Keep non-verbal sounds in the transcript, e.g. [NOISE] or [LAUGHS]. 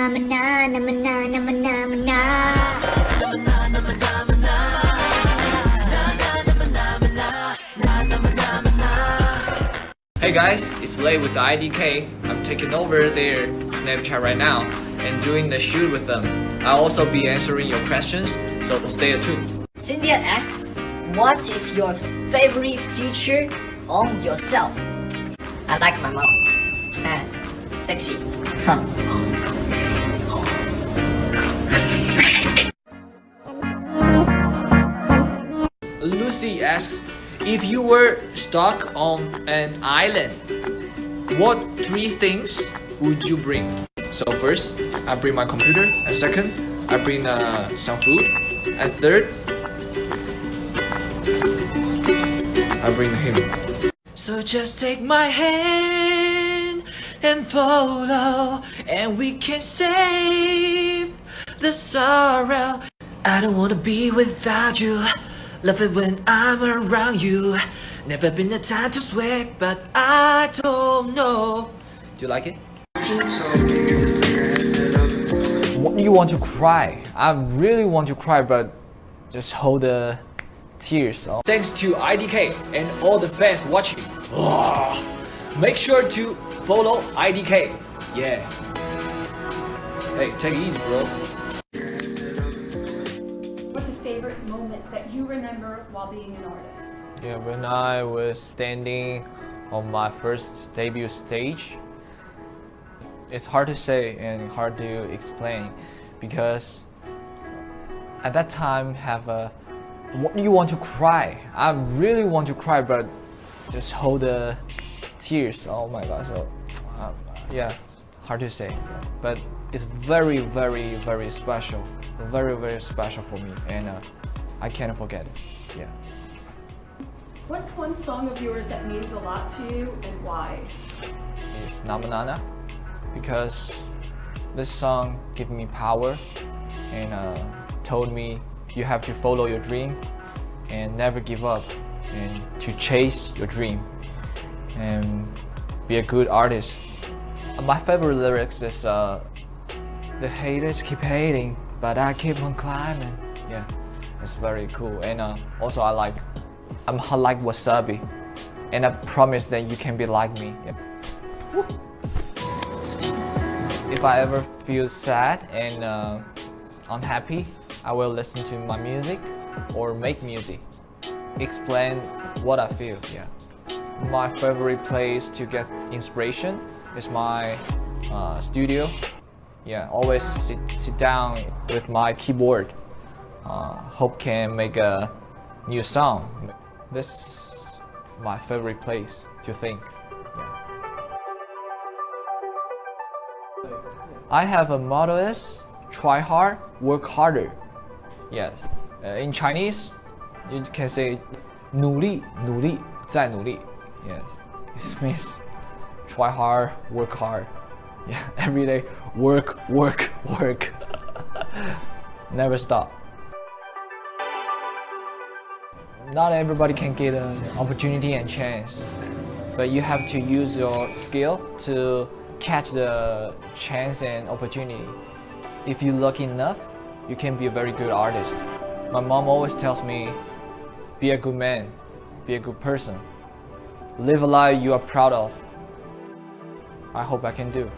Namana, namana, namana, namana. Hey guys, it's Lay with the IDK. I'm taking over their Snapchat right now and doing the shoot with them. I'll also be answering your questions, so stay tuned. Cynthia asks, what is your favorite feature on yourself? I like my mom. Ah, sexy. Huh. Lucy asks, if you were stuck on an island, what three things would you bring? So first, I bring my computer, and second, I bring uh, some food, and third, I bring him. So just take my hand and follow, and we can save the sorrow. I don't wanna be without you. Love it when I'm around you. Never been a time to sweat, but I don't know. Do you like it? What do you want to cry? I really want to cry, but just hold the tears. Thanks to IDK and all the fans watching. Ah, [SIGHS] Make sure to follow IDK. Yeah. Hey, take it easy, bro. Favorite moment that you remember while being an artist? Yeah, when I was standing on my first debut stage, it's hard to say and hard to explain because at that time have a you want to cry. I really want to cry, but just hold the tears. Oh my god! So uh, yeah, hard to say, but it's very, very, very special. Very, very special for me, and uh, I can't forget it. Yeah. What's one song of yours that means a lot to you and why? is Namanana because this song gave me power and uh, told me you have to follow your dream and never give up and to chase your dream and be a good artist. My favorite lyrics is uh, the haters keep hating but I keep on climbing. Yeah, it's very cool and uh, also I like I'm hot like wasabi and I promise that you can be like me. Yep. If I ever feel sad and uh, unhappy, I will listen to my music or make music. Explain what I feel, yeah. My favorite place to get inspiration is my uh, studio. Yeah, always sit, sit down with my keyboard. Uh, hope can make a new song. This is my favorite place to think. Yeah. I have a motto is try hard, work harder. Yeah. Uh, in Chinese, you can say 努力,努力,再努力. Yes. It means try hard, work hard. [LAUGHS] Yeah. Every day, work, work, work. [LAUGHS] Never stop. Not everybody can get an opportunity and chance, but you have to use your skill to catch the chance and opportunity. If you're lucky enough, you can be a very good artist. My mom always tells me, be a good man, be a good person, live a life you are proud of. I hope I can do.